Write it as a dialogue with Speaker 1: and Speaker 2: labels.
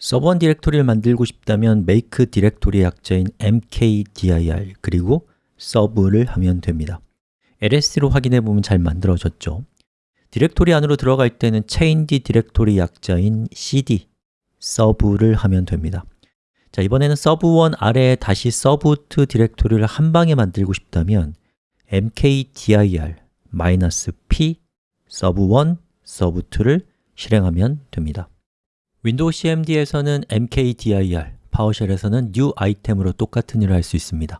Speaker 1: sub1 directory를 만들고 싶다면 make 디렉토리의 약자인 mkdir 그리고 sub를 하면 됩니다. ls로 확인해 보면 잘 만들어졌죠. directory 안으로 들어갈 때는 change directory 약자인 cd sub를 하면 됩니다. 자, 이번에는 sub1 아래에 다시 sub2 directory를 한 방에 만들고 싶다면 mkdir -p 서브1 서브2를 실행하면 됩니다 윈도우 CMD에서는 mkdir, 파워쉘에서는 new item으로 똑같은 일을 할 수 있습니다